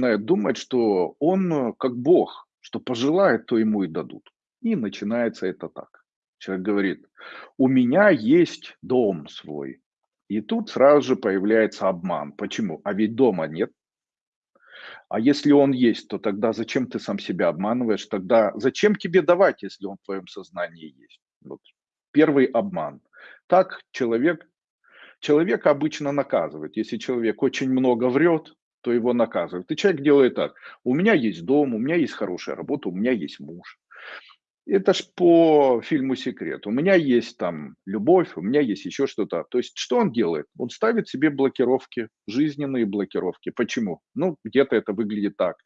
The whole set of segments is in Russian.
начинает думать, что он э, как Бог, что пожелает, то ему и дадут. И начинается это так. Человек говорит, у меня есть дом свой. И тут сразу же появляется обман. Почему? А ведь дома нет. А если он есть, то тогда зачем ты сам себя обманываешь? Тогда зачем тебе давать, если он в твоем сознании есть? Вот. Первый обман. Так человек, человек обычно наказывает. Если человек очень много врет, то его наказывают. И человек делает так. У меня есть дом, у меня есть хорошая работа, у меня есть муж. Это ж по фильму «Секрет». У меня есть там любовь, у меня есть еще что-то. То есть что он делает? Он ставит себе блокировки, жизненные блокировки. Почему? Ну, где-то это выглядит так.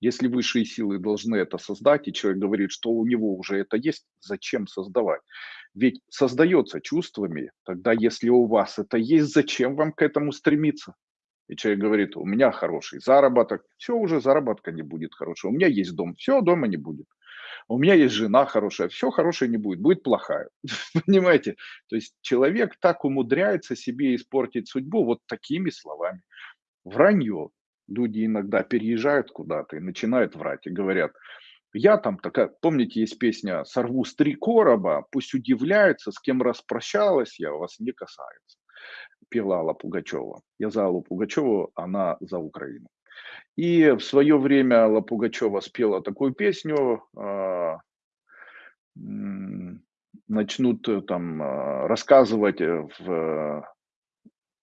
Если высшие силы должны это создать, и человек говорит, что у него уже это есть, зачем создавать? Ведь создается чувствами, тогда если у вас это есть, зачем вам к этому стремиться? И человек говорит, у меня хороший заработок, все, уже заработка не будет хорошего. У меня есть дом, все, дома не будет. У меня есть жена хорошая, все хорошее не будет, будет плохая. Понимаете? То есть человек так умудряется себе испортить судьбу вот такими словами. Вранье. Люди иногда переезжают куда-то и начинают врать и говорят, я там такая, помните, есть песня «Сорву с три короба, пусть удивляются, с кем распрощалась я, вас не касается» пела Алла Пугачева. Я за Аллу Пугачеву, она за Украину. И в свое время Алла Пугачева спела такую песню, а, начнут э, там а, рассказывать э, в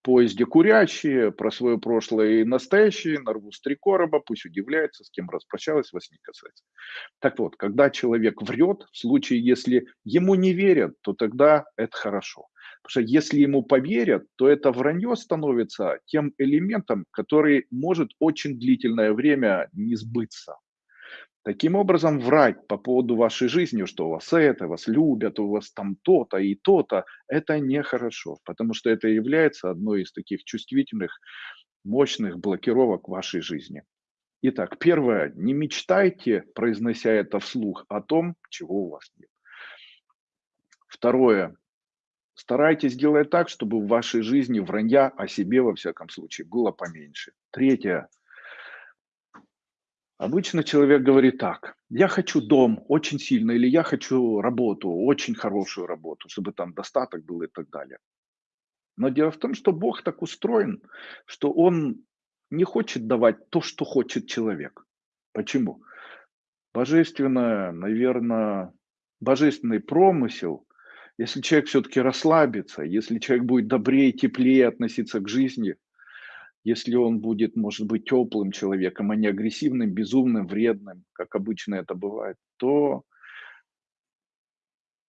поезде курящие про свое прошлое и настоящее, нарву с три короба, пусть удивляется, с кем распрощалась, вас не касается. Так вот, когда человек врет, в случае, если ему не верят, то тогда это хорошо. Потому что если ему поверят, то это вранье становится тем элементом, который может очень длительное время не сбыться. Таким образом, врать по поводу вашей жизни, что у вас это, вас любят, у вас там то-то и то-то, это нехорошо, потому что это является одной из таких чувствительных, мощных блокировок вашей жизни. Итак, первое, не мечтайте, произнося это вслух, о том, чего у вас нет. Второе, Старайтесь делать так, чтобы в вашей жизни вранья о себе, во всяком случае, было поменьше. Третье. Обычно человек говорит так, я хочу дом очень сильно, или я хочу работу, очень хорошую работу, чтобы там достаток был и так далее. Но дело в том, что Бог так устроен, что Он не хочет давать то, что хочет человек. Почему? Божественное, наверное, божественный промысел если человек все-таки расслабится, если человек будет добрее, теплее относиться к жизни, если он будет, может быть, теплым человеком, а не агрессивным, безумным, вредным, как обычно это бывает, то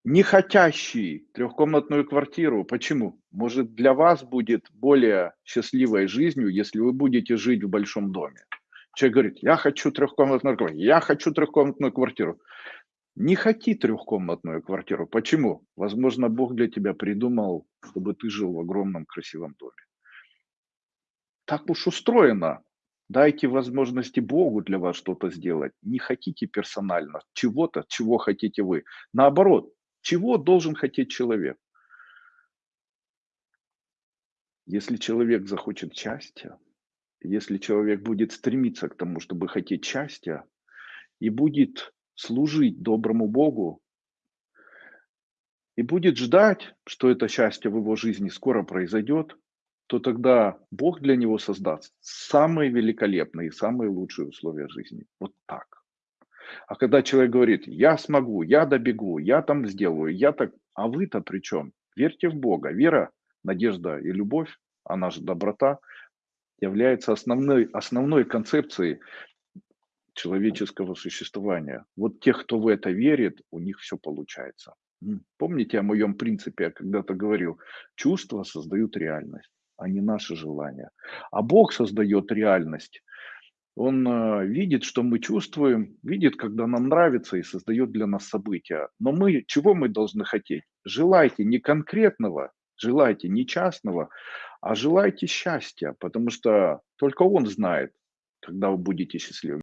не хотящий трехкомнатную квартиру. Почему? Может, для вас будет более счастливой жизнью, если вы будете жить в большом доме. Человек говорит, я хочу трехкомнатную квартиру, я хочу трехкомнатную квартиру. Не хоти трехкомнатную квартиру. Почему? Возможно, Бог для тебя придумал, чтобы ты жил в огромном красивом доме. Так уж устроено. Дайте возможности Богу для вас что-то сделать. Не хотите персонально чего-то, чего хотите вы. Наоборот, чего должен хотеть человек? Если человек захочет счастья, если человек будет стремиться к тому, чтобы хотеть счастья, и будет служить доброму Богу и будет ждать, что это счастье в его жизни скоро произойдет, то тогда Бог для него создаст самые великолепные и самые лучшие условия жизни. Вот так. А когда человек говорит, я смогу, я добегу, я там сделаю, я так, а вы-то при чем? Верьте в Бога. Вера, надежда и любовь, она же доброта, является основной, основной концепцией человеческого существования. Вот тех, кто в это верит, у них все получается. Помните о моем принципе, я когда-то говорил, чувства создают реальность, а не наши желания. А Бог создает реальность. Он э, видит, что мы чувствуем, видит, когда нам нравится и создает для нас события. Но мы, чего мы должны хотеть? Желайте не конкретного, желайте не частного, а желайте счастья, потому что только Он знает, когда вы будете счастливы.